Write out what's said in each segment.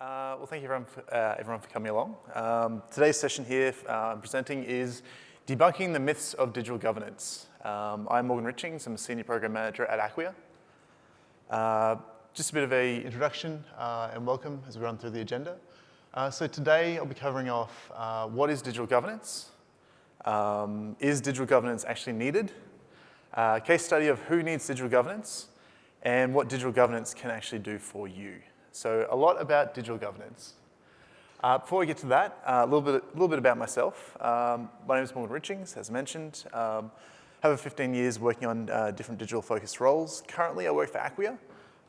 Uh, well, thank you everyone for, uh, everyone for coming along. Um, today's session here uh, I'm presenting is Debunking the Myths of Digital Governance. Um, I'm Morgan Richings, I'm a Senior Program Manager at Acquia. Uh, just a bit of a introduction uh, and welcome as we run through the agenda. Uh, so today I'll be covering off what is digital governance, um, is digital governance actually needed, case study of who needs digital governance, and what digital governance can actually do for you. So a lot about digital governance. Uh, before we get to that, uh, a little bit, a little bit about myself. Um, my name is Morgan Richings, as mentioned. Um, have over 15 years working on uh, different digital focused roles. Currently, I work for Acquia.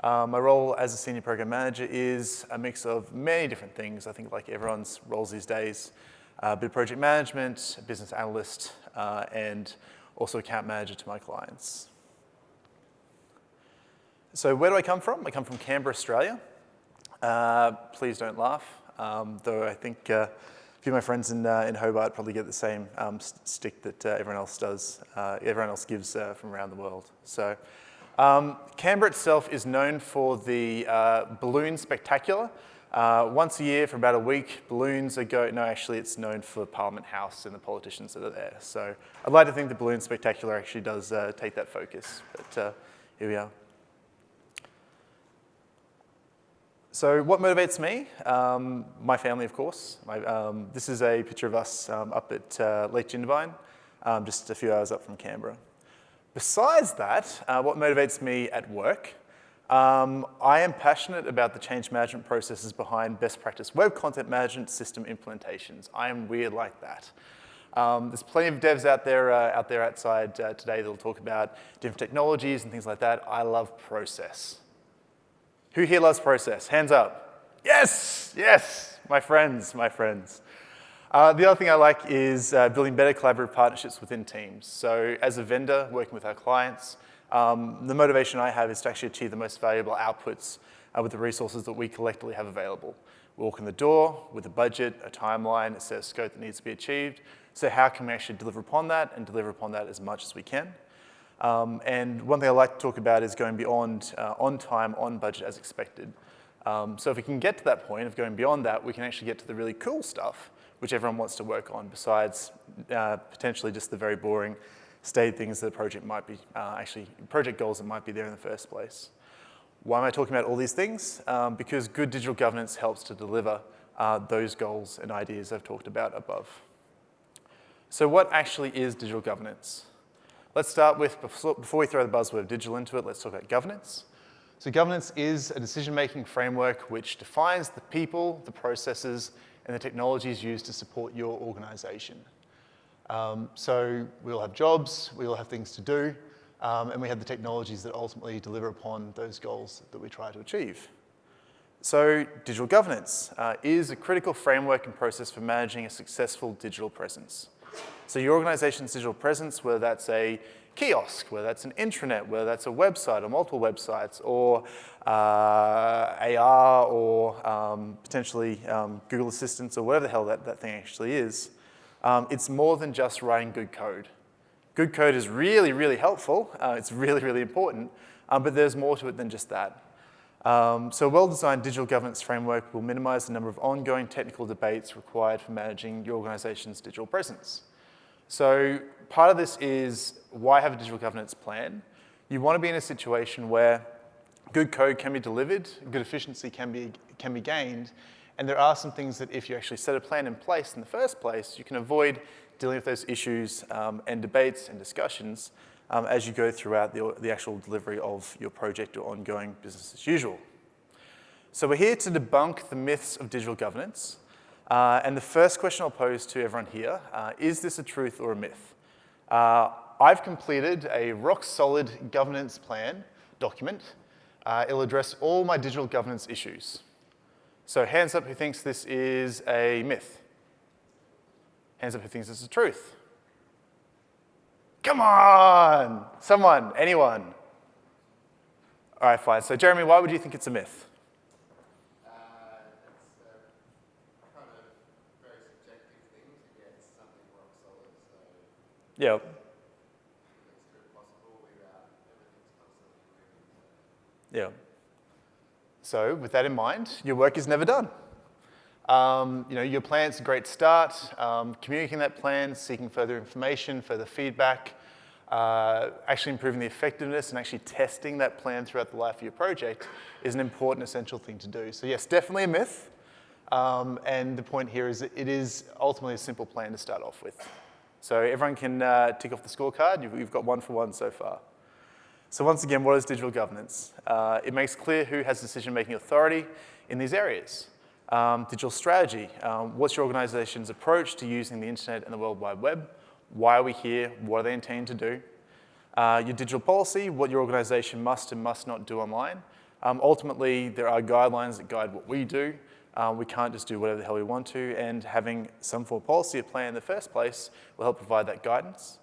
Uh, my role as a senior program manager is a mix of many different things. I think like everyone's roles these days, a bit of project management, business analyst, uh, and also account manager to my clients. So where do I come from? I come from Canberra, Australia. Uh, please don't laugh, um, though I think uh, a few of my friends in, uh, in Hobart probably get the same um, stick that uh, everyone else does, uh, everyone else gives from around the world. So um, Canberra itself is known for the Balloon Spectacular. once a year for about a week, balloons are go, no actually it's known for Parliament House and the politicians that are there. So I'd like to think the Balloon Spectacular actually does take that focus, but here we are. So what motivates me? Um, my family, of course. My, um, this is a picture of us um, up at uh, Lake Jindabyne, um, just a few hours up from Canberra. Besides that, uh, what motivates me at work? Um, I am passionate about the change management processes behind best practice web content management system implementations. I am weird like that. Um, there's plenty of devs out there, uh, out there outside uh, today that will talk about different technologies and things like that. I love process. Who here loves process? Hands up. Yes, yes, my friends, my friends. Uh, the other thing I like is uh, building better collaborative partnerships within teams. So as a vendor working with our clients, um, the motivation I have is to actually achieve the most valuable outputs uh, with the resources that we collectively have available. We walk in the door with a budget, a timeline, a set of scope that needs to be achieved. So how can we actually deliver upon that and deliver upon that as much as we can? Um, and one thing I like to talk about is going beyond uh, on time, on budget as expected. Um, so if we can get to that point of going beyond that, we can actually get to the really cool stuff, which everyone wants to work on, besides uh, potentially just the very boring stated things that the project might be, uh, actually project goals that might be there in the first place. Why am I talking about all these things? Um, because good digital governance helps to deliver uh, those goals and ideas I've talked about above. So what actually is digital governance? Let's start with, before we throw the buzzword digital into it, let's talk about governance. So governance is a decision-making framework which defines the people, the processes, and the technologies used to support your organization. Um, so we all have jobs, we all have things to do, um, and we have the technologies that ultimately deliver upon those goals that we try to achieve. So digital governance uh, is a critical framework and process for managing a successful digital presence. So your organization's digital presence, whether that's a kiosk, whether that's an intranet, whether that's a website or multiple websites, or uh, AR, or um, potentially um, Google Assistants, or whatever the hell that, that thing actually is, um, it's more than just writing good code. Good code is really, really helpful. Uh, it's really, really important, um, but there's more to it than just that. Um, so a well-designed digital governance framework will minimize the number of ongoing technical debates required for managing your organization's digital presence. So part of this is why have a digital governance plan? You want to be in a situation where good code can be delivered, good efficiency can be, can be gained, and there are some things that if you actually set a plan in place in the first place, you can avoid dealing with those issues um, and debates and discussions um, as you go throughout the, the actual delivery of your project or ongoing business as usual. So we're here to debunk the myths of digital governance. Uh, and the first question I'll pose to everyone here: uh, is this a truth or a myth? Uh, I've completed a rock-solid governance plan document. Uh, it'll address all my digital governance issues. So hands up who thinks this is a myth. Hands up who thinks this is a truth. Come on! Someone, anyone. All right, fine. So Jeremy, why would you think it's a myth? Yeah. Yeah. So with that in mind, your work is never done. Um, you know, your plan's a great start. Um, communicating that plan, seeking further information, further feedback, uh, actually improving the effectiveness and actually testing that plan throughout the life of your project is an important, essential thing to do. So yes, definitely a myth. Um, and the point here is that it is ultimately a simple plan to start off with. So everyone can uh, tick off the scorecard. You've, you've, got one for one so far. So once again, what is digital governance? Uh, it makes clear who has decision-making authority in these areas. Um, digital strategy, um, what's your organization's approach to using the internet and the World Wide Web? Why are we here? What are they intending to do? Uh, your digital policy, what your organization must and must not do online. Um, ultimately, there are guidelines that guide what we do. Uh, we can't just do whatever the hell we want to, and having some form of policy at play in the first place will help provide that guidance.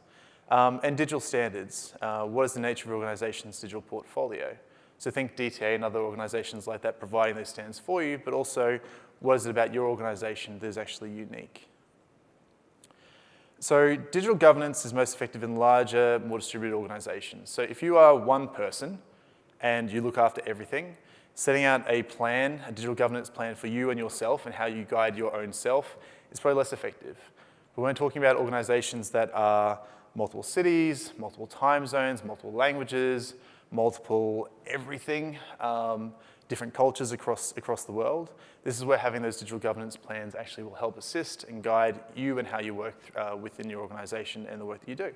Um, and digital standards. Uh, what is the nature of your organization's digital portfolio? So think DTA and other organizations like that providing those standards for you, but also what is it about your organization that is actually unique? So digital governance is most effective in larger, more distributed organizations. So if you are one person and you look after everything, setting out a plan, a digital governance plan for you and yourself and how you guide your own self is probably less effective. But when talking about organizations that are multiple cities, multiple time zones, multiple languages, multiple everything, um, different cultures across, across the world. This is where having those digital governance plans actually will help assist and guide you and how you work uh, within your organization and the work that you do.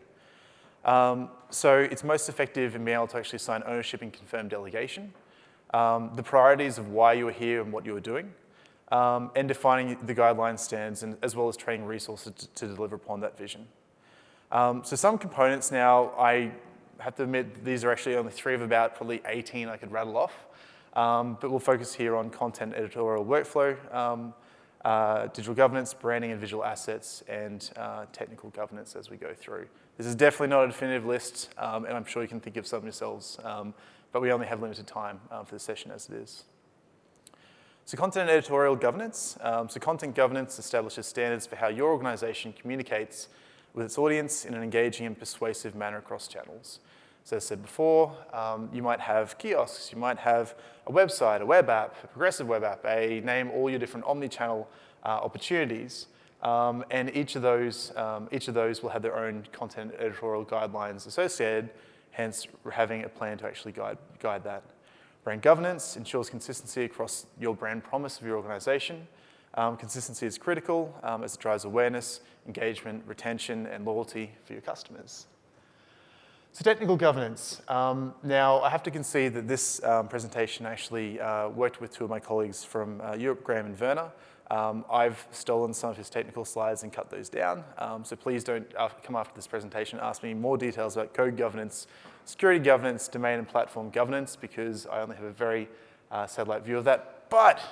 Um, so it's most effective in being able to actually assign ownership and confirm delegation, um, the priorities of why you are here and what you are doing, um, and defining the guideline stands and, as well as training resources to, to deliver upon that vision. Um, so some components now, I have to admit these are actually only three of about probably 18 I could rattle off. Um, but we'll focus here on content editorial workflow, um, uh, digital governance, branding and visual assets, and uh, technical governance as we go through. This is definitely not a definitive list, um, and I'm sure you can think of some yourselves, um, but we only have limited time uh, for the session as it is. So content editorial governance. Um, so content governance establishes standards for how your organization communicates with its audience in an engaging and persuasive manner across channels. So as I said before, um, you might have kiosks, you might have a website, a web app, a progressive web app, a name all your different omni-channel uh, opportunities. Um, and each of, those, um, each of those will have their own content editorial guidelines associated, hence having a plan to actually guide, guide that. Brand governance ensures consistency across your brand promise of your organization. Um, consistency is critical um, as it drives awareness, engagement, retention, and loyalty for your customers. So technical governance. Um, now, I have to concede that this um, presentation actually uh, worked with two of my colleagues from uh, Europe, Graham and Werner. Um, I've stolen some of his technical slides and cut those down. Um, so please don't uh, come after this presentation ask me more details about code governance, security governance, domain and platform governance, because I only have a very uh, satellite view of that. But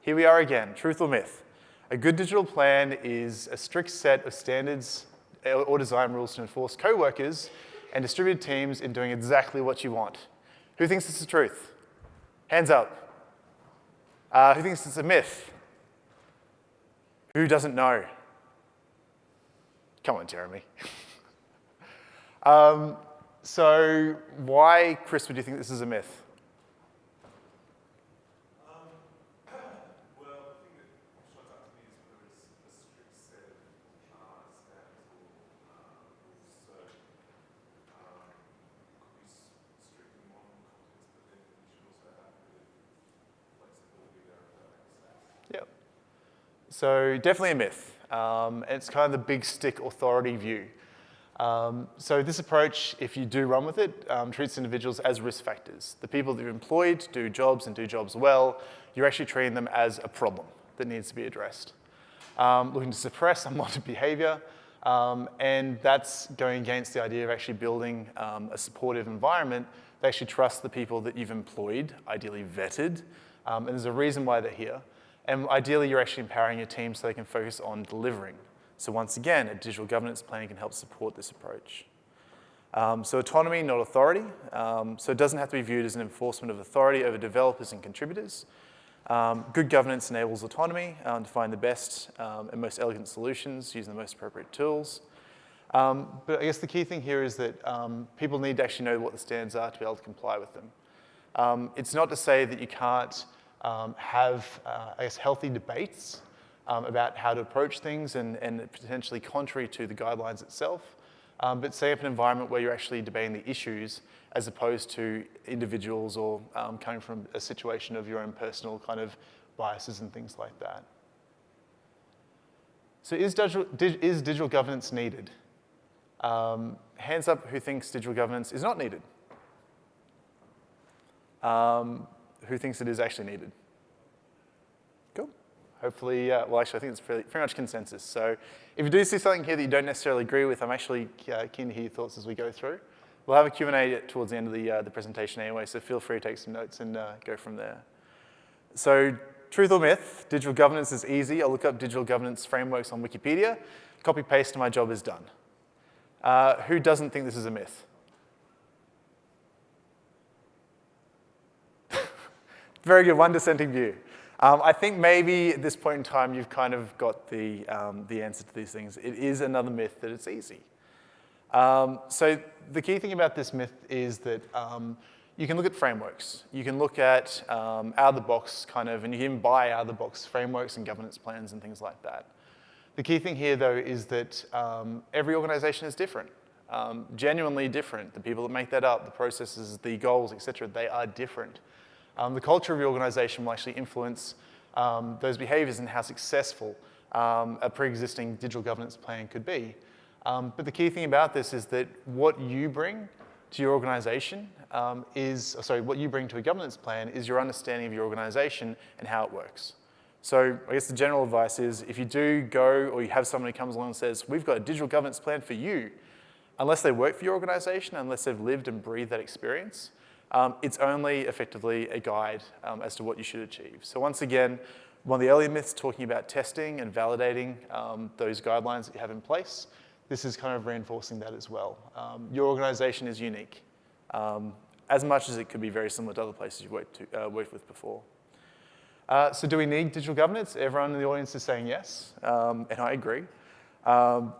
here we are again, truth or myth. A good digital plan is a strict set of standards or design rules to enforce co-workers and distributed teams in doing exactly what you want. Who thinks this is truth? Hands up. Uh, who thinks it's a myth? Who doesn't know? Come on, Jeremy. um, so why, Chris, would you think this is a myth? So definitely a myth. Um, it's kind of the big stick authority view. Um, so this approach, if you do run with it, um, treats individuals as risk factors. The people that you've employed do jobs and do jobs well, you're actually treating them as a problem that needs to be addressed. Um, looking to suppress unwanted behavior, um, and that's going against the idea of actually building um, a supportive environment that actually trusts the people that you've employed, ideally vetted, and there's a reason why they're here. And ideally, you're actually empowering your team so they can focus on delivering. So once again, a digital governance plan can help support this approach. Um, so autonomy, not authority. Um, so it doesn't have to be viewed as an enforcement of authority over developers and contributors. Um, good governance enables autonomy um, to find the best um, and most elegant solutions using the most appropriate tools. Um, but I guess the key thing here is that people need to actually know what the standards are to be able to comply with them. it's not to say that you can't um, have, uh, I guess, healthy debates um, about how to approach things and, and potentially contrary to the guidelines itself, um, but set up an environment where you're actually debating the issues as opposed to individuals or um, coming from a situation of your own personal kind of biases and things like that. So is digital, is digital governance needed? Um, hands up who thinks digital governance is not needed. Um, who thinks it is actually needed? Cool. Hopefully, uh, well, actually, I think it's pretty, pretty, much consensus. So if you do see something here that you don't necessarily agree with, I'm actually uh, keen to hear your thoughts as we go through. We'll have a Q&A towards the end of the, uh, the presentation anyway, so feel free to take some notes and uh, go from there. So truth or myth, digital governance is easy. I'll look up digital governance frameworks on Wikipedia, copy paste, and my job is done. Uh, who doesn't think this is a myth? Very good, one dissenting view. Um, I think maybe at this point in time you've kind of got the, um, the answer to these things. It is another myth that it's easy. Um, so the key thing about this myth is that um, you can look at frameworks. You can look at um, out-of-the-box kind of, and you can buy out-of-the-box frameworks and governance plans and things like that. The key thing here, though, is that um, every organization is different, genuinely different. The people that make that up, the processes, the goals, et cetera, they are different. Um, the culture of your organization will actually influence um, those behaviors and how successful um, a pre-existing digital governance plan could be. Um, but the key thing about this is that what you bring to your organization um, is, sorry, what you bring to a governance plan is your understanding of your organization and how it works. So I guess the general advice is if you do go or you have someone who comes along and says, we've got a digital governance plan for you, unless they work for your organization, unless they've lived and breathed that experience, um, it's only effectively a guide um, as to what you should achieve. So once again, one of the earlier myths talking about testing and validating um, those guidelines that you have in place, this is kind of reinforcing that as well. Um, your organization is unique, um, as much as it could be very similar to other places you've worked, to, uh, worked with before. Uh, so do we need digital governance? Everyone in the audience is saying yes, um, and I agree. Um,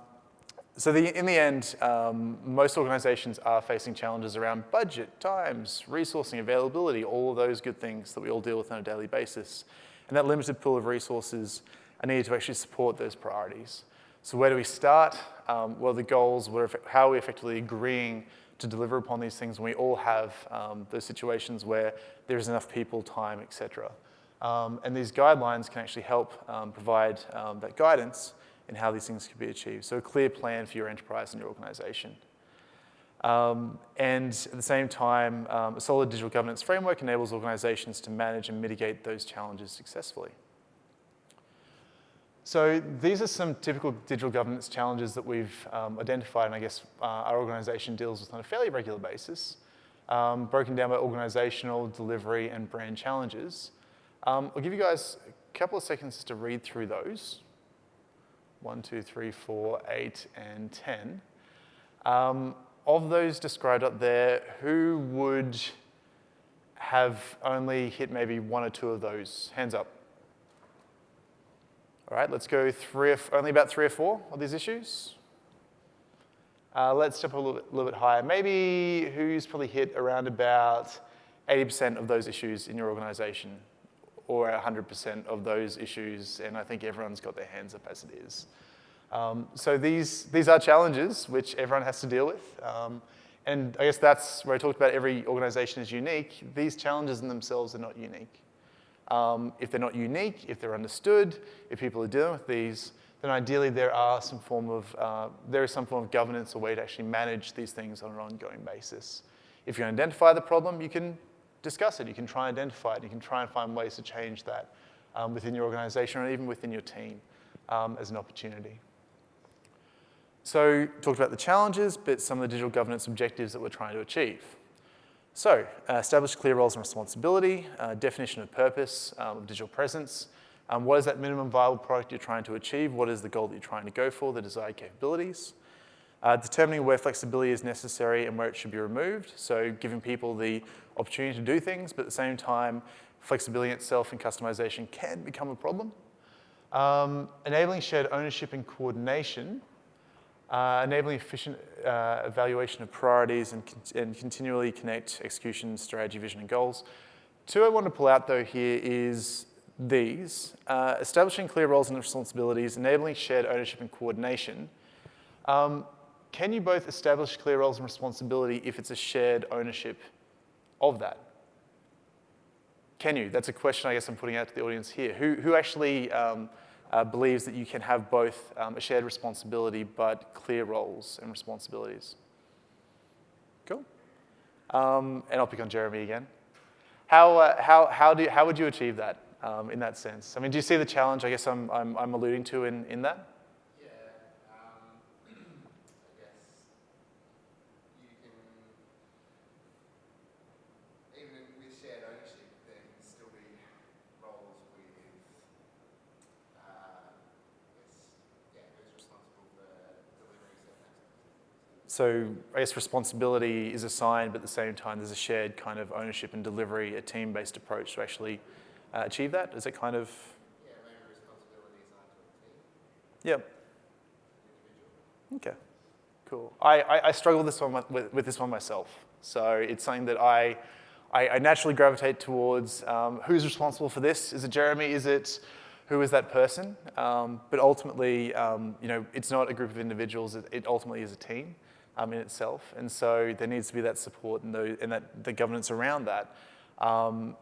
so the, in the end, um, most organizations are facing challenges around budget, times, resourcing, availability, all of those good things that we all deal with on a daily basis. And that limited pool of resources are needed to actually support those priorities. So where do we start? Um, are the goals? Are, how are we effectively agreeing to deliver upon these things when we all have um, those situations where there's enough people, time, et cetera. Um, and these guidelines can actually help um, provide um, that guidance and how these things can be achieved. So a clear plan for your enterprise and your organization. Um, and at the same time, um, a solid digital governance framework enables organizations to manage and mitigate those challenges successfully. So these are some typical digital governance challenges that we've um, identified and I guess uh, our organization deals with on a fairly regular basis, um, broken down by organizational, delivery, and brand challenges. Um, I'll give you guys a couple of seconds to read through those. 1, 2, 3, 4, 8, and 10. Um, of those described up there, who would have only hit maybe one or two of those? Hands up. All right, let's go three or, only about three or four of these issues. Uh, let's step a little bit, little bit higher. Maybe who's probably hit around about 80% of those issues in your organization or 100% of those issues, and I think everyone's got their hands up as it is. Um, so these, these are challenges which everyone has to deal with. Um, and I guess that's where I talked about every organization is unique. These challenges in themselves are not unique. Um, if they're not unique, if they're understood, if people are dealing with these, then ideally there are some form of, uh, there is some form of governance or way to actually manage these things on an ongoing basis. If you identify the problem, you can discuss it. You can try and identify it. You can try and find ways to change that um, within your organization or even within your team um, as an opportunity. So talked about the challenges, but some of the digital governance objectives that we're trying to achieve. So uh, establish clear roles and responsibility, uh, definition of purpose um, digital presence, um, what is that minimum viable product you're trying to achieve, what is the goal that you're trying to go for, the desired capabilities, uh, determining where flexibility is necessary and where it should be removed, so giving people the opportunity to do things, but at the same time, flexibility itself and customization can become a problem. Um, enabling shared ownership and coordination, uh, enabling efficient uh, evaluation of priorities and, con and, continually connect execution, strategy, vision, and goals. two I want to pull out though here is these, uh, establishing clear roles and responsibilities, enabling shared ownership and coordination. Um, can you both establish clear roles and responsibility if it's a shared ownership of that? Can you? That's a question I guess I'm putting out to the audience here. Who, who actually um, uh, believes that you can have both um, a shared responsibility but clear roles and responsibilities? Cool. Um, and I'll pick on Jeremy again. How, uh, how, how, do how would you achieve that um, in that sense? I mean, do you see the challenge I guess I'm, I'm, I'm alluding to in, in that? So I guess responsibility is assigned, but at the same time, there's a shared kind of ownership and delivery, a team-based approach to actually uh, achieve that. Is it kind of? Yeah. Yep. Okay. Cool. I, I, I struggle with this one with, with, this one myself. So it's something that I, I, I naturally gravitate towards. Um, who's responsible for this? Is it Jeremy? Is it who is that person? Um, but ultimately, um, you know, it's not a group of individuals. It, it ultimately is a team um, in itself. And so there needs to be that support and, the, and that, the governance around that. Um,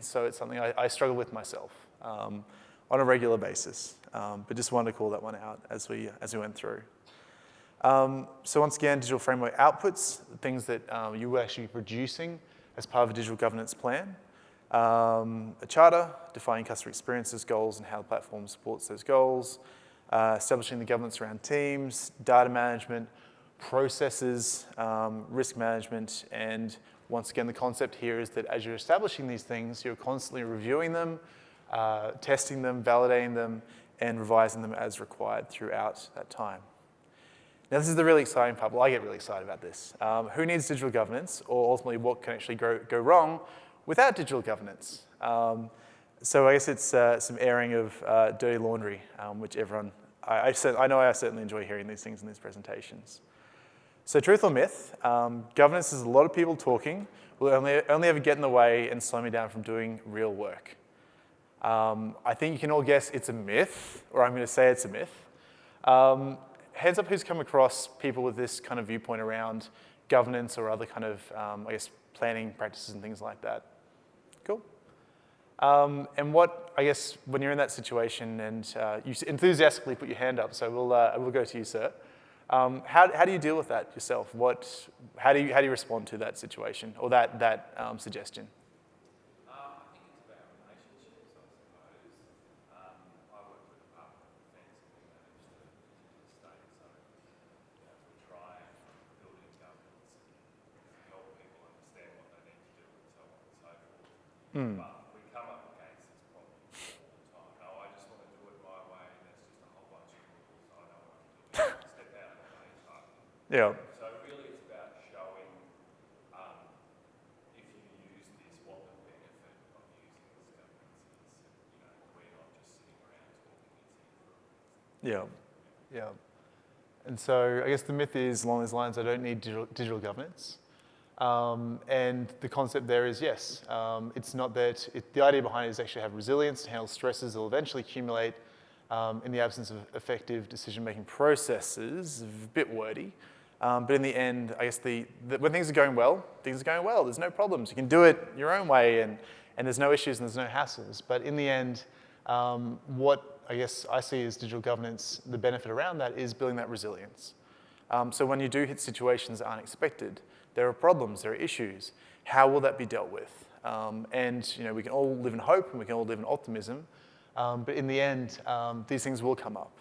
so it's something I, I, struggle with myself um, on a regular basis. Um, but just wanted to call that one out as we, as we went through. Um, so once again, digital framework outputs, things that um, you will actually producing as part of a digital governance plan. A charter, defining customer experiences, goals, and how the platform supports those goals. Uh, establishing the governance around teams, data management, processes, um, risk management, and once again, the concept here is that as you're establishing these things, you're constantly reviewing them, uh, testing them, validating them, and revising them as required throughout that time. Now, this is the really exciting part. Well, I get really excited about this. Um, who needs digital governance, or ultimately what can actually go, go wrong without digital governance? Um, so I guess it's uh, some airing of uh, dirty laundry, um, which everyone, I, I, I know I certainly enjoy hearing these things in these presentations. So truth or myth, um, governance is a lot of people talking will only, only ever get in the way and slow me down from doing real work. Um, I think you can all guess it's a myth, or I'm going to say it's a myth. Um, heads up who's come across people with this kind of viewpoint around governance or other kind of, um, I guess, planning practices and things like that. Cool. Um, and what, I guess, when you're in that situation and uh, you enthusiastically put your hand up, so we'll, uh, we'll go to you, sir. Um, how, how do you deal with that yourself? What, how, do you, how do you respond to that situation or that, that um, suggestion? Mm. Yeah. So really it's about showing um, if you use this, what the benefit of using this governance is. You know, we're not just sitting around talking, Yeah, yeah. And so I guess the myth is along those lines, I don't need digital, digital governance. Um, and the concept there is yes, um, it's not that, it, the idea behind it is actually have resilience to handle stresses that will eventually accumulate um, in the absence of effective decision-making processes, a bit wordy, um, but in the end, I guess the, the, when things are going well, things are going well. There's no problems. You can do it your own way and, and there's no issues and there's no hassles. But in the end, um, what I guess I see as digital governance, the benefit around that is building that resilience. Um, so when you do hit situations that aren't expected, there are problems, there are issues. How will that be dealt with? Um, and you know, we can all live in hope and we can all live in optimism. Um, but in the end, um, these things will come up.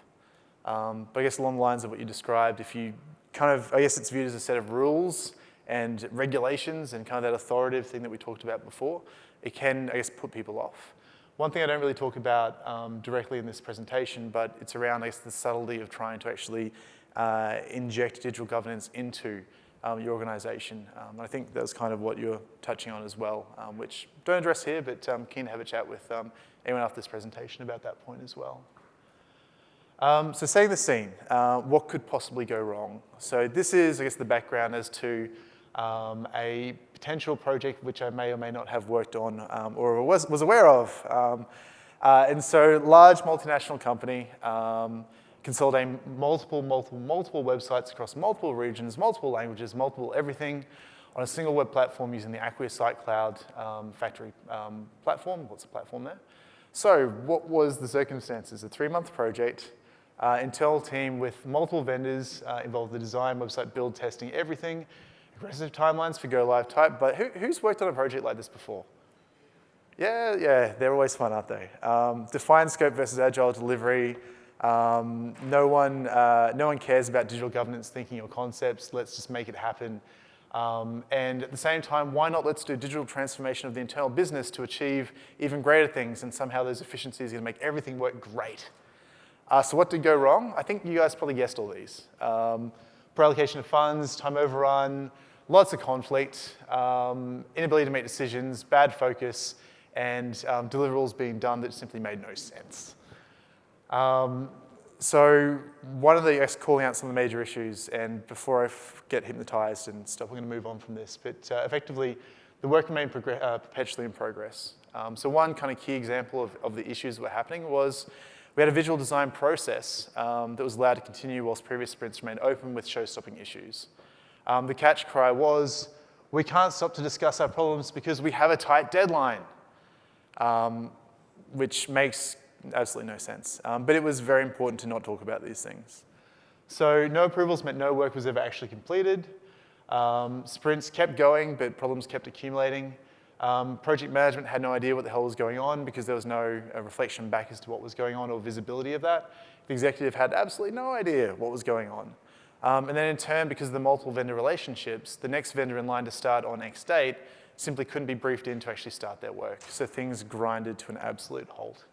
Um, but I guess along the lines of what you described, if you kind of, I guess it's viewed as a set of rules and regulations and kind of that authoritative thing that we talked about before, it can, I guess, put people off. One thing I don't really talk about um, directly in this presentation, but it's around, I guess, the subtlety of trying to actually uh, inject digital governance into um, your organization. Um, I think that's kind of what you're touching on as well, um, which don't address here, but um, keen to have a chat with um, anyone after this presentation about that point as well. So setting the scene, uh, what could possibly go wrong? So this is, I guess, the background as to a potential project which I may or may not have worked on um, or was, was aware of. Um, uh, and so large multinational company, um, consolidating multiple, multiple, multiple websites across multiple regions, multiple languages, multiple everything on a single web platform using the Acquia Site Cloud um, factory um, platform. What's the platform there? So what was the circumstances? A three-month project, uh, internal team with multiple vendors uh, involved the design, website build, testing, everything, aggressive timelines for go live type, but who, who's worked on a project like this before? Yeah, yeah, they're always fun, aren't they? Um, defined scope versus agile delivery. Um, no, one, uh, no one cares about digital governance thinking or concepts. Let's just make it happen. Um, and at the same time, why not let's do digital transformation of the internal business to achieve even greater things and somehow those efficiencies are gonna make everything work great. Uh, so what did go wrong? I think you guys probably guessed all these. Um, poor allocation of funds, time overrun, lots of conflict, um, inability to make decisions, bad focus, and um, deliverables being done that simply made no sense. Um, so one of the, calling out some of the major issues, and before I get hypnotized and stuff, we're going to move on from this, but uh, effectively, the work remained uh, perpetually in progress. Um, so one kind of key example of, of the issues that were happening was we had a visual design process um, that was allowed to continue whilst previous sprints remained open with show-stopping issues. Um, the catch cry was, we can't stop to discuss our problems because we have a tight deadline, um, which makes absolutely no sense. Um, but it was very important to not talk about these things. So no approvals meant no work was ever actually completed. Um, sprints kept going, but problems kept accumulating. Um, project management had no idea what the hell was going on because there was no uh, reflection back as to what was going on or visibility of that. The executive had absolutely no idea what was going on. Um, and then in turn, because of the multiple vendor relationships, the next vendor in line to start on X date simply couldn't be briefed in to actually start their work. So things grinded to an absolute halt.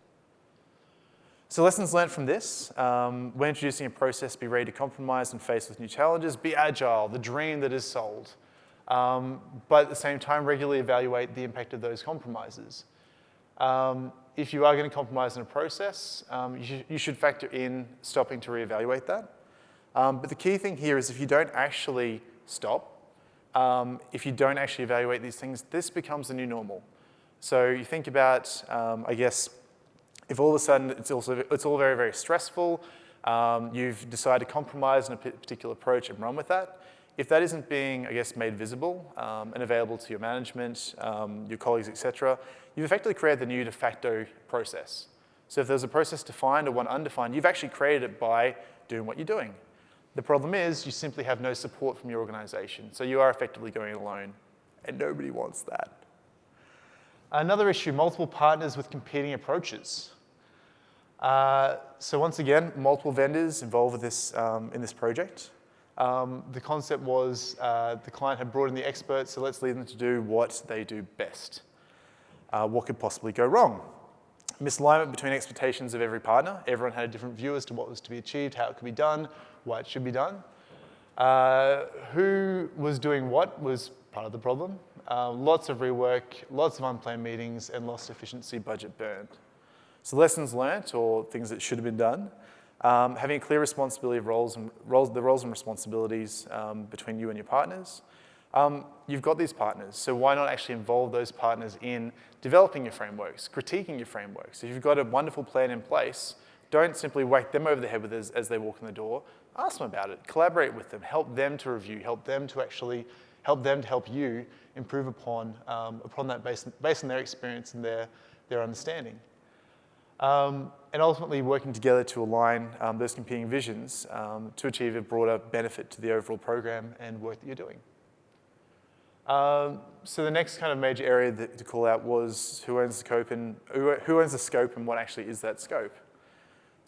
So lessons learned from this, um, when introducing a process, be ready to compromise and face with new challenges, be agile, the dream that is sold. Um, but at the same time, regularly evaluate the impact of those compromises. Um, if you are going to compromise in a process, um, you, sh you, should factor in stopping to reevaluate that. Um, but the key thing here is if you don't actually stop, um, if you don't actually evaluate these things, this becomes the new normal. So you think about, I guess, if all of a sudden it's, also, it's all very, very stressful, um, you've decided to compromise on a particular approach and run with that, if that isn't being, I guess, made visible um, and available to your management, um, your colleagues, et cetera, you've effectively created the new de facto process. So if there's a process defined or one undefined, you've actually created it by doing what you're doing. The problem is you simply have no support from your organization. So you are effectively going alone, and nobody wants that. Another issue, multiple partners with competing approaches. Uh, so once again, multiple vendors involved with this, um, in this project. Um, the concept was uh, the client had brought in the experts, so let's leave them to do what they do best. Uh, what could possibly go wrong? Misalignment between expectations of every partner. Everyone had a different view as to what was to be achieved, how it could be done, why it should be done. Uh, who was doing what was part of the problem. Uh, lots of rework, lots of unplanned meetings, and lost efficiency budget burned. So lessons learnt or things that should have been done. Um, having a clear responsibility of roles and roles, the roles and responsibilities um, between you and your partners. Um, you've got these partners, so why not actually involve those partners in developing your frameworks, critiquing your frameworks. If you've got a wonderful plan in place, don't simply whack them over the head with as, as they walk in the door. Ask them about it, collaborate with them, help them to review, help them to actually, help them to help you improve upon, um, upon that based, based on their experience and their, their understanding. Um, and ultimately working together to align um, those competing visions um, to achieve a broader benefit to the overall program and work that you're doing. Um, so the next kind of major area that, to call out was who owns the scope and who, who owns the scope and what actually is that scope.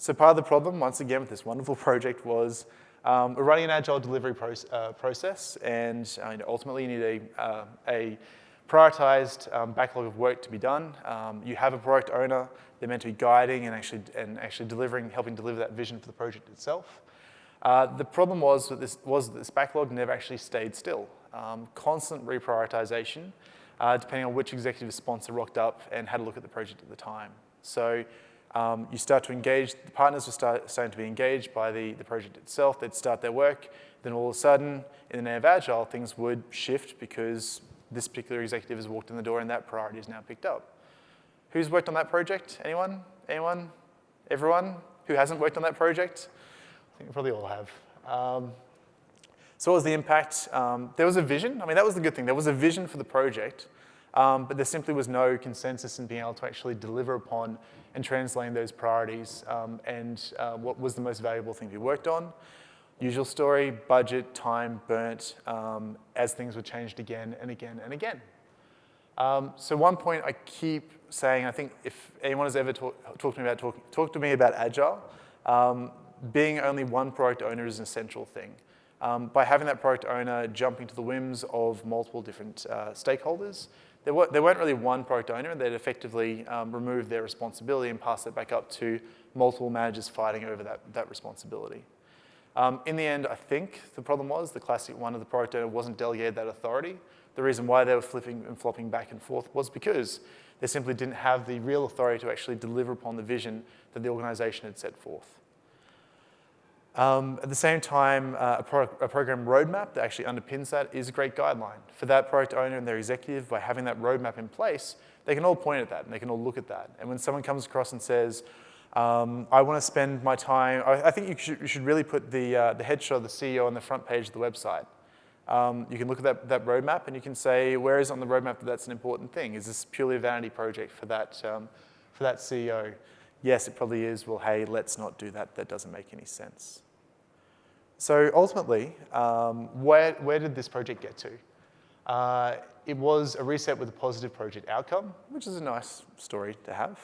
So part of the problem, once again, with this wonderful project was um, we're running an agile delivery uh, process, and uh, ultimately you need a, uh, a prioritized um, backlog of work to be done. Um, you have a product owner, they're meant to be guiding and actually, and actually delivering, helping deliver that vision for the project itself. Uh, the problem was that this, was that this backlog never actually stayed still. Um, constant reprioritization, uh, depending on which executive sponsor rocked up and had a look at the project at the time. So Um, you start to engage, the partners were start, starting to be engaged by the, the project itself. They'd start their work. Then all of a sudden, in the name of Agile, things would shift because this particular executive has walked in the door and that priority is now picked up. Who's worked on that project? Anyone? Anyone? Everyone who hasn't worked on that project? I think we probably all have. Um, so what was the impact? Um, there was a vision. I mean, that was the good thing. There was a vision for the project, um, but there simply was no consensus in being able to actually deliver upon and translating those priorities um, and uh, what was the most valuable thing to be worked on. Usual story, budget, time, burnt, um, as things were changed again and again and again. Um, so one point I keep saying, I think if anyone has ever talked talk to me about talk, talk to me about Agile, um, being only one product owner is an essential thing. Um, by having that product owner jumping to the whims of multiple different uh, stakeholders, there, were, weren't really one product owner, and they'd effectively um, remove their responsibility and pass it back up to multiple managers fighting over that, that responsibility. Um, in the end, I think the problem was the classic one of the product owner wasn't delegated that authority. The reason why they were flipping and flopping back and forth was because they simply didn't have the real authority to actually deliver upon the vision that the organization had set forth. Um, at the same time, uh, a, a, program roadmap that actually underpins that is a great guideline. For that product owner and their executive, by having that roadmap in place, they can all point at that and they can all look at that. And when someone comes across and says, um, I want to spend my time, I, I think you should, you should, really put the, uh, the headshot of the CEO on the front page of the website. Um, you can look at that, that roadmap and you can say, where is on the roadmap that that's an important thing? Is this purely a vanity project for that, um, for that CEO? Yes, it probably is. Well, hey, let's not do that. That doesn't make any sense. So ultimately, um, where, where did this project get to? Uh, it was a reset with a positive project outcome, which is a nice story to have.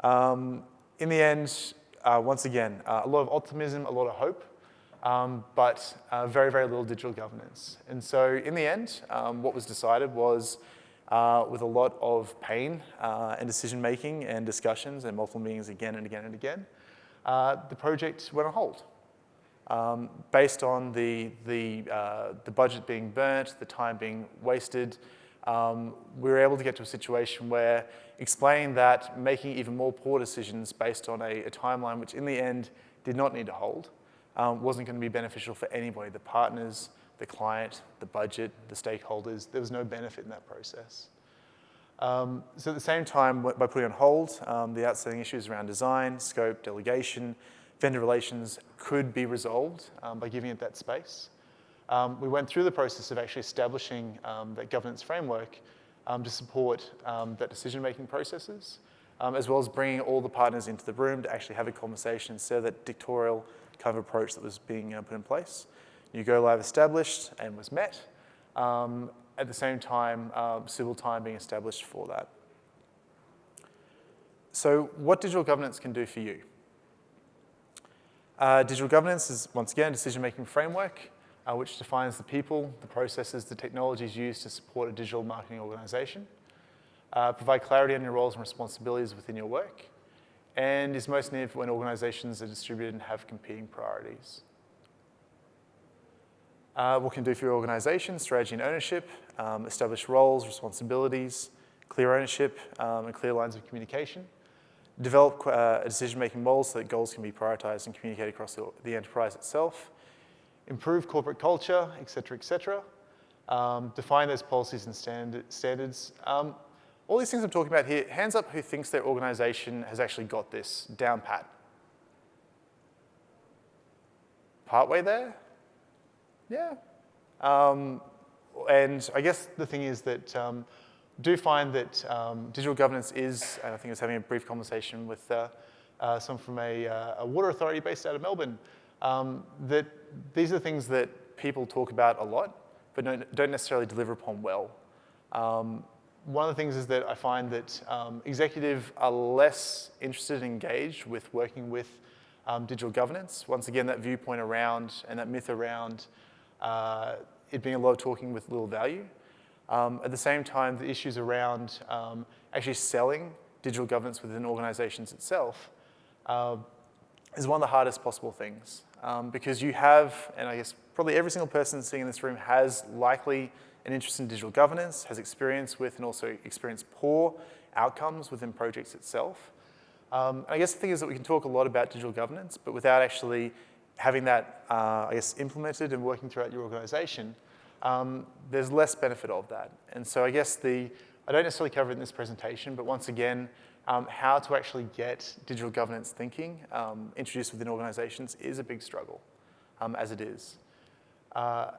Um, in the end, uh, once again, uh, a lot of optimism, a lot of hope, um, but uh, very, very little digital governance. And so in the end, um, what was decided was uh, with a lot of pain uh, and decision making and discussions and multiple meetings again and again and again, uh, the project went on hold. Um, based on the, the, uh, the budget being burnt, the time being wasted, um, we were able to get to a situation where explaining that making even more poor decisions based on a, a timeline which in the end did not need to hold um, wasn't going to be beneficial for anybody, the partners, the client, the budget, the stakeholders. There was no benefit in that process. Um, so at the same time, by putting on hold, um, the outstanding issues around design, scope, delegation, vendor relations could be resolved um, by giving it that space. Um, we went through the process of actually establishing um, that governance framework um, to support that decision-making processes, as well as bringing all the partners into the room to actually have a conversation instead of that dictatorial kind of approach that was being uh, put in place. New Go Live established and was met. Um, at the same time, uh, civil time being established for that. So what digital governance can do for you? Uh, digital governance is, once again, a decision-making framework uh, which defines the people, the processes, the technologies used to support a digital marketing organization. Uh, provide clarity on your roles and responsibilities within your work and is most needed when organizations are distributed and have competing priorities. Uh, what can do for your organization, strategy and ownership, um, establish roles, responsibilities, clear ownership, um, and clear lines of communication. Develop uh, decision-making model so that goals can be prioritized and communicated across the, the enterprise itself. Improve corporate culture, et cetera, et cetera. Um, define those policies and stand standards. Um, all these things I'm talking about here, hands up who thinks their organization has actually got this down pat. Partway there? Yeah. Um, and I guess the thing is that um, do find that um, digital governance is, and I think I was having a brief conversation with uh, uh, someone from a, uh, a, water authority based out of Melbourne, um, that these are things that people talk about a lot, but don't, necessarily deliver upon well. Um, one of the things is that I find that um, executives are less interested and engaged with working with um, digital governance. Once again, that viewpoint around and that myth around uh, it being a lot of talking with little value. Um, at the same time, the issues around um, actually selling digital governance within organizations itself uh, is one of the hardest possible things. Um, because you have, and I guess probably every single person sitting in this room has likely an interest in digital governance, has experience with and also experienced poor outcomes within projects itself. Um, I guess the thing is that we can talk a lot about digital governance, but without actually having that, uh, I guess, implemented and working throughout your organization, um, there's less benefit of that. And so I guess the, I don't necessarily cover it in this presentation, but once again, um, how to actually get digital governance thinking um, introduced within organizations is a big struggle, um, as it is. Uh,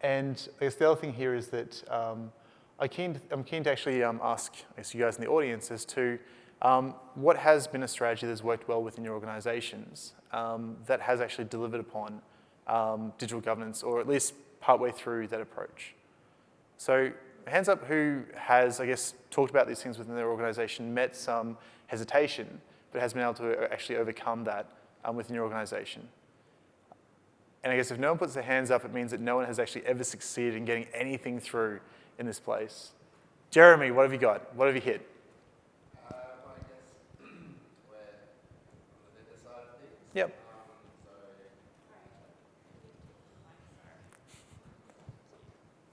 and I guess the other thing here is that um, I keen to, I'm keen to actually um, ask I guess you guys in the audience as to um, what has been a strategy that's worked well within your organizations um, that has actually delivered upon um, digital governance or at least partway through that approach? So hands up who has, I guess, talked about these things within their organization, met some hesitation, but has been able to actually overcome that um, within your organization. And I guess if no one puts their hands up, it means that no one has actually ever succeeded in getting anything through in this place. Jeremy, what have you got? What have you hit? Uh, well, I guess we're on the vendor side of things. Yep.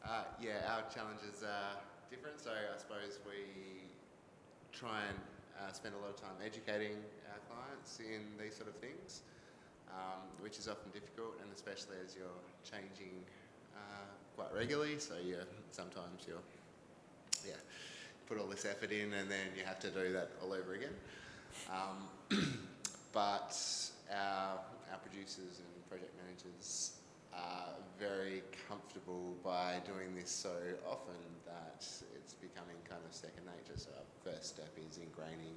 Uh, yeah, our challenges are different. So I suppose we try and uh, spend a lot of time educating our clients in these sort of things, um, which is often difficult, and especially as you're changing uh, quite regularly. So you sometimes you're yeah put all this effort in, and then you have to do that all over again. Um, but our, our producers and project managers are very comfortable by doing this so often that it's becoming kind of second nature. So our first step is ingraining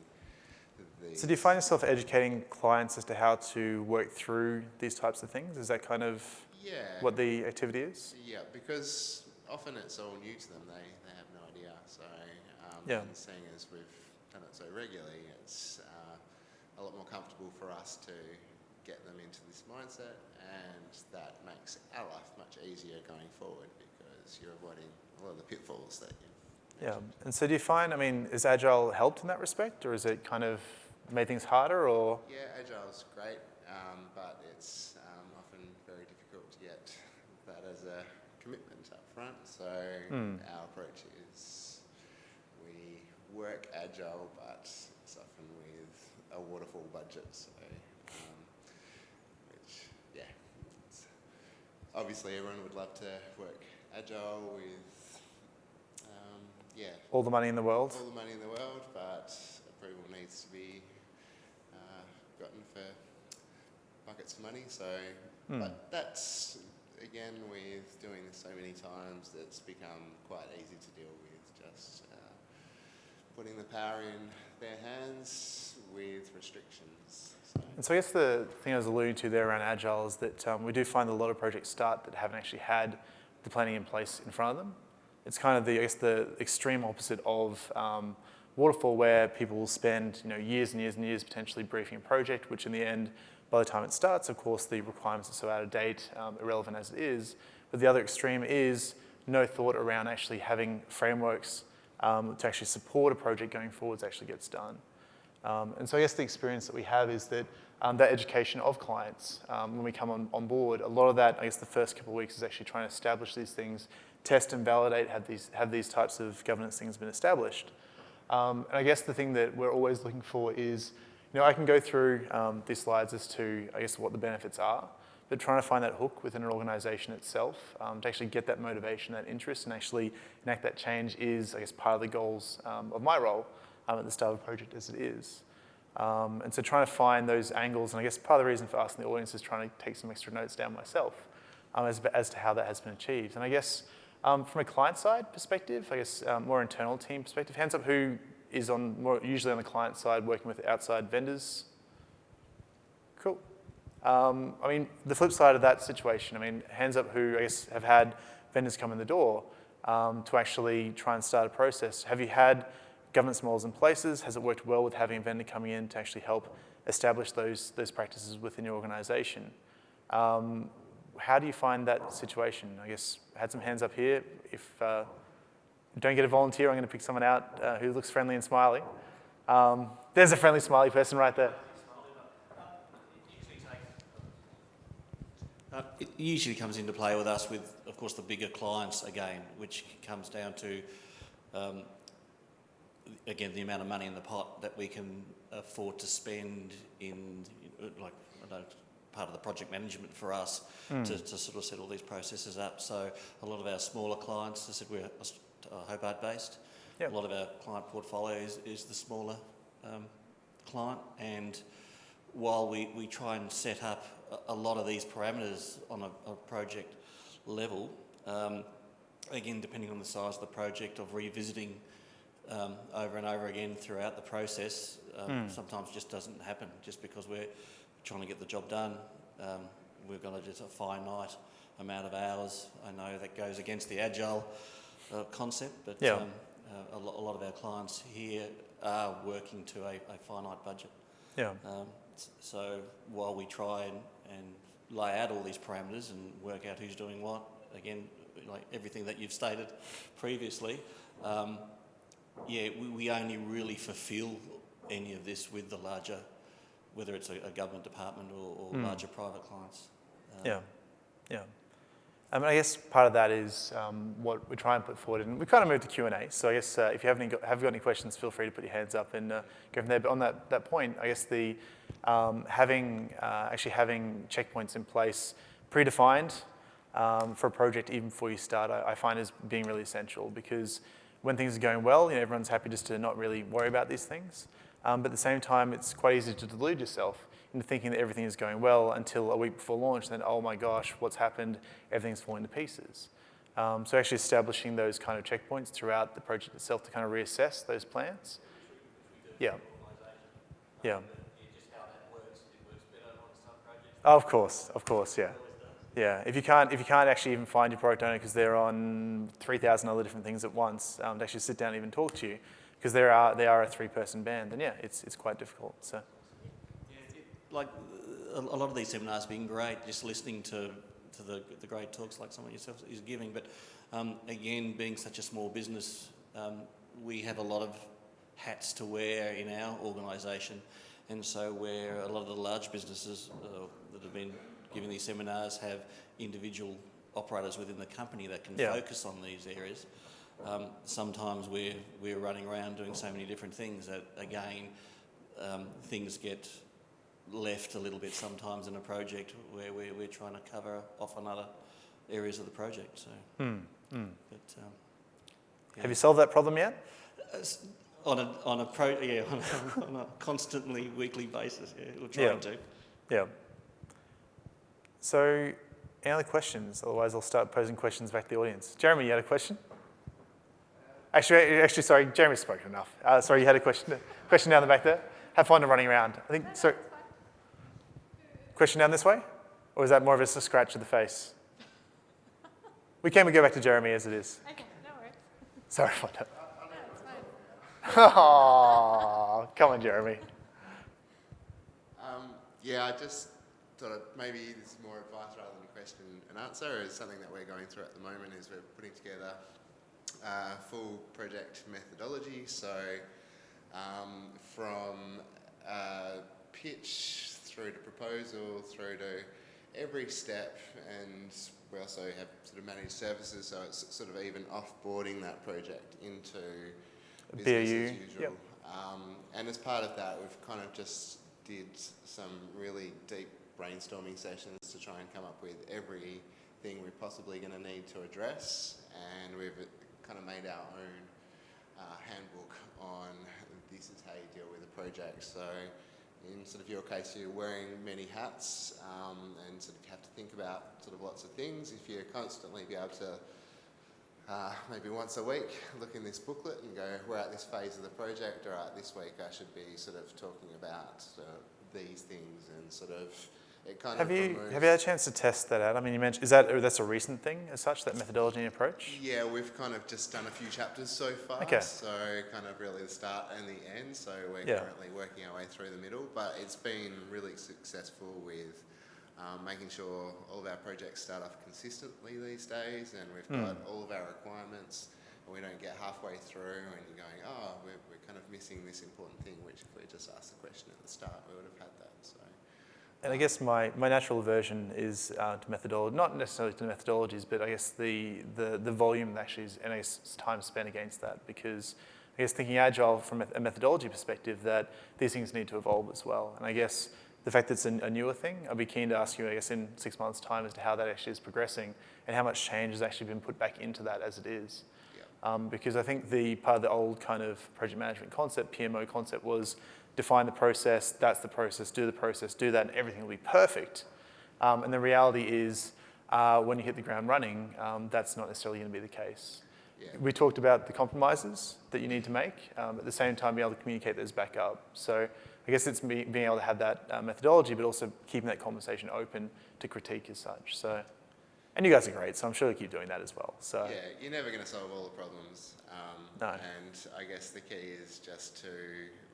the. So do you find yourself educating clients as to how to work through these types of things? Is that kind of yeah. what the activity is? Yeah, because often it's all new to them. They, they have no idea. So um, Yeah. seeing as we've done it so regularly, it's uh, a lot more comfortable for us to get them into this mindset, and that makes our life much easier going forward because you're avoiding a lot of the pitfalls that you. Yeah. And so do you find, I mean, is Agile helped in that respect, or is it kind of made things harder, or? Yeah, agile's great, um, but it's um, often very difficult to get that as a commitment up front. So Hmm. our approach is we work agile, but it's often with a waterfall budget. So, um, which yeah, obviously everyone would love to work agile with um, yeah All the money in the world? all the money in the world, but approval needs to be uh, gotten for buckets of money. So, Hmm. but that's again with doing this so many times, that's become quite easy to deal with. Just uh, putting the power in their hands with restrictions. So, And so I guess the thing I was alluding to there around Agile is that um, we do find a lot of projects start that haven't actually had the planning in place in front of them. It's kind of the, I guess, the extreme opposite of um, waterfall where people will spend you know, years and years and years potentially briefing a project, which in the end, by the time it starts, of course, the requirements are so out of date, um, irrelevant as it is. But the other extreme is no thought around actually having frameworks um, to actually support a project going forwards actually gets done. Um, and so I guess the experience that we have is that um, that education of clients, um, when we come on, on board, a lot of that, I guess the first couple of weeks is actually trying to establish these things, test and validate, have these, have these types of governance things been established. Um, and I guess the thing that we're always looking for is, you know, I can go through um, these slides as to, I guess, what the benefits are, but trying to find that hook within an organization itself um, to actually get that motivation, that interest, and actually enact that change is, I guess, part of the goals of my role um, at the start of a project as it is. Um, and so trying to find those angles, and I guess part of the reason for us in the audience is trying to take some extra notes down myself um, as, as to how that has been achieved. And I guess um, from a client side perspective, I guess um, more internal team perspective, hands up who is on more usually on the client side working with outside vendors. Cool. Um, I mean, the flip side of that situation, I mean, hands up who I guess have had vendors come in the door um, to actually try and start a process. Have you had governance models in places? Has it worked well with having a vendor coming in to actually help establish those, those practices within your organization? Um, how do you find that situation? I guess I had some hands up here. If uh, don't get a volunteer, I'm going to pick someone out uh, who looks friendly and smiley. Um, there's a friendly, smiley person right there. Uh, It usually comes into play with us with, of course, the bigger clients again, which comes down to, um, again, the amount of money in the pot that we can afford to spend in, like, know, part of the project management for us to, to sort of set all these processes up. So a lot of our smaller clients, as I said, we're uh, Hobart based. Yep. A lot of our client portfolio is, is the smaller um, client and while we, we try and set up a, a lot of these parameters on a, a project level, um, again, depending on the size of the project, of revisiting um, over and over again throughout the process, um, sometimes just doesn't happen just because we're trying to get the job done. Um, we've got a, just a finite amount of hours. I know that goes against the agile uh, concept, but Yeah. um, uh, a, lo- a lot of our clients here are working to a, a finite budget. Yeah. Um, so while we try and, and lay out all these parameters and work out who's doing what, again, like everything that you've stated previously, um, yeah, we, we only really fulfil any of this with the larger, whether it's a, a government department or, or larger private clients. Um, Yeah, yeah. mean, I guess part of that is um, what we try and put forward, and we kind of moved to Q and A. So I guess uh, if you have any got, have got any questions, feel free to put your hands up and uh, go from there. But on that, that point, I guess the um, having uh, actually having checkpoints in place, predefined um, for a project even before you start, I, I find is being really essential because when things are going well, you know, everyone's happy just to not really worry about these things. Um, but at the same time, it's quite easy to delude yourself into thinking that everything is going well until a week before launch, then, oh my gosh, what's happened? Everything's falling to pieces. Um, so actually establishing those kind of checkpoints throughout the project itself to kind of reassess those plans. Yeah. Yeah. Oh, of course, of course, yeah. Yeah, if you can't, if you can't actually even find your product owner because they're on 3,000 other different things at once, um, to actually sit down and even talk to you, because they are, they are a three-person band, then yeah, it's, it's quite difficult, so. Like a, lot of these seminars being great, just listening to, to the, the great talks like someone yourself is giving. But um, again, being such a small business, um, we have a lot of hats to wear in our organisation. And so where a lot of the large businesses uh, that have been giving these seminars have individual operators within the company that can Yeah. focus on these areas. Um, sometimes we're, we're running around doing so many different things that, again, um, things get left a little bit sometimes in a project where we're, we're trying to cover off on other areas of the project. So, but um, yeah. Have you solved that problem yet? Uh, on a on a pro yeah on a, on a constantly weekly basis? Yeah, we're trying Yeah. to. Yeah. So, any other questions? Otherwise, I'll start posing questions back to the audience. Jeremy, you had a question? Actually, actually, sorry, Jeremy spoke enough. Uh, sorry, you had a question. Question down the back there. Have fun running around. I think so. Question down this way, or is that more of just a scratch of the face? We can we go back to Jeremy as it is. Okay, no worries. Sorry about that. No, it's fine. Aw, come on, Jeremy. Um, yeah, I just thought I'd- maybe this is more advice rather than a question and answer. Is something that we're going through at the moment. Is we're putting together uh, full project methodology. So um, from uh, pitch through to proposal through to every step, and we also have sort of managed services. So it's sort of even offboarding that project into business BAU, as usual. yep. Um, and as part of that, we've kind of just did some really deep brainstorming sessions to try and come up with everything we're possibly going to need to address. And we've kind of made our own uh, handbook on this is how you deal with a project. So in sort of your case, you're wearing many hats um, and sort of have to think about sort of lots of things. If you constantly be able to uh, maybe once a week look in this booklet and go, we're at this phase of the project, all right, this week I should be sort of talking about uh, these things and sort of, it kind Have of you removes- have you had a chance to test that out? I mean, you mentioned is that that's a recent thing as such that methodology and approach? Yeah, we've kind of just done a few chapters so far. Okay. So kind of really the start and the end. So we're Yeah. currently working our way through the middle, but it's been really successful with um, making sure all of our projects start off consistently these days, and we've Hmm. got all of our requirements. And we don't get halfway through and you're going, oh, we're, we're kind of missing this important thing. Which if we just asked the question at the start, we would have had that. So. And I guess my, my natural aversion is uh, to methodology, not necessarily to methodologies, but I guess the, the, the volume that actually is, and I guess time spent against that because I guess thinking agile from a- methodology perspective, that these things need to evolve as well. And I guess the fact that it's a, a newer thing, I'd be keen to ask you, I guess, in six months' time as to how that actually is progressing and how much change has actually been put back into that as it is. Yeah. Um, because I think the part of the old kind of project management concept, PMO concept, was define the process, that's the process, do the process, do that, and everything will be perfect. Um, and the reality is, uh, when you hit the ground running, um, that's not necessarily going to be the case. Yeah. We talked about the compromises that you need to make, um, at the same time being able to communicate those back up. So I guess it's be, being able to have that uh, methodology, but also keeping that conversation open to critique as such. So, and you guys are great, so I'm sure you'll keep doing that as well. So Yeah, you're never going to solve all the problems. Um, No. And I guess the key is just to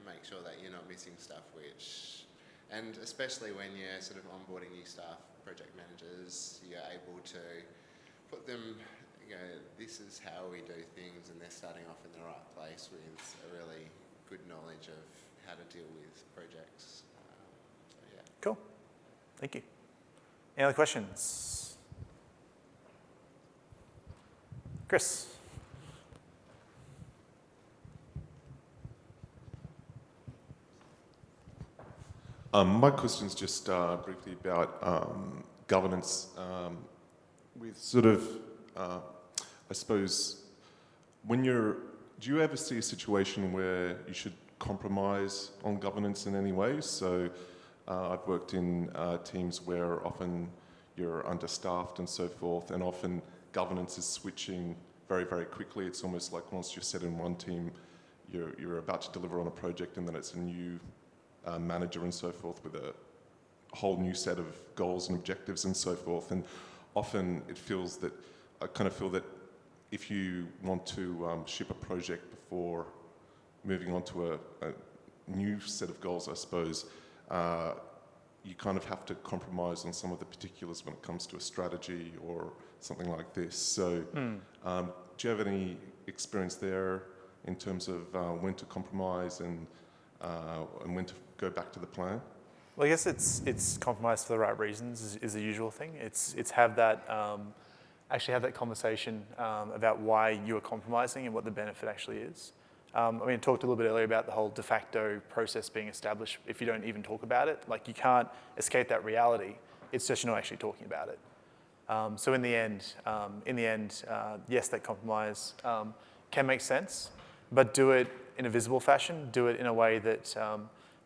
make sure that you're not missing stuff which, and especially when you're sort of onboarding new staff, project managers, you're able to put them, you know, this is how we do things and they're starting off in the right place with a really good knowledge of how to deal with projects. Um, so yeah. cool. Thank you. Any other questions? Chris. Um, my question is just uh, briefly about um, governance um, with sort of, uh, I suppose, when you're, do you ever see a situation where you should compromise on governance in any way? So uh, I've worked in uh, teams where often you're understaffed and so forth, and often governance is switching very, very quickly. It's almost like once you're set in one team, you're, you're about to deliver on a project and then it's a new uh, manager and so forth with a whole new set of goals and objectives and so forth. And often it feels that, I kind of feel that if you want to um, ship a project before moving on to a, a new set of goals, I suppose, uh, you kind of have to compromise on some of the particulars when it comes to a strategy or something like this. So, um, do you have any experience there in terms of uh, when to compromise and uh, and when to go back to the plan? Well, I guess it's it's compromise for the right reasons is, is the usual thing. It's it's have that um, actually have that conversation um, about why you are compromising and what the benefit actually is. Um, I mean, I talked a little bit earlier about the whole de facto process being established. If you don't even talk about it, like you can't escape that reality. It's just you're not actually talking about it. Um, so in the end, um, in the end, uh, yes, that compromise um, can make sense, but do it in a visible fashion. Do it in a way that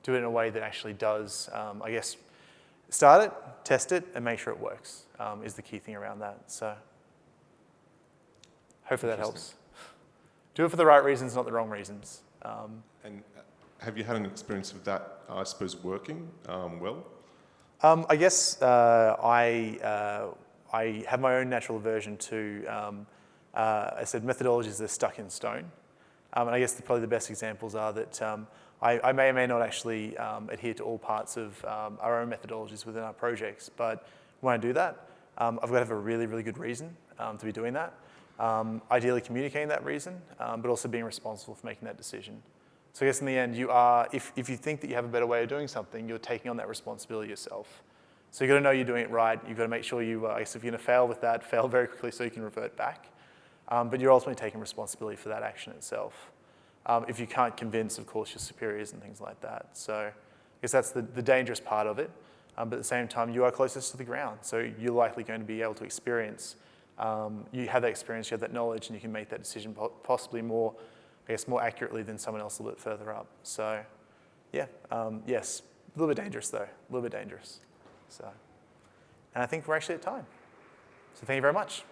do it in a way that actually does, um, I guess, start it, test it, and make sure it works. Um, is the key thing around that. So hopefully that helps. Do it for the right reasons, not the wrong reasons. Um, And uh, have you had an experience of that, I suppose, working um, well? Um, I guess uh, I, uh, I have my own natural aversion to, um, uh, I said methodologies that are stuck in stone. Um, and I guess the, probably the best examples are that um, I, I may or may not actually um, adhere to all parts of um, our own methodologies within our projects. But when I do that, um, I've got to have a really, really good reason um, to be doing that. Um, ideally communicating that reason, um, but also being responsible for making that decision. So I guess in the end, you are, if, if you think that you have a better way of doing something, you're taking on that responsibility yourself. So you've got to know you're doing it right. You've got to make sure you, uh, I guess if you're going to fail with that, fail very quickly so you can revert back. But you're ultimately taking responsibility for that action itself. Um, if you can't convince, of course, your superiors and things like that. So I guess that's the, the dangerous part of it. Um, but at the same time, you are closest to the ground. So you're likely going to be able to experience, um, you have that experience, you have that knowledge, and you can make that decision possibly more, I guess, more accurately than someone else a little bit further up. So yeah, um, yes, a little bit dangerous though, a little bit dangerous. So, and I think we're actually at time. So thank you very much.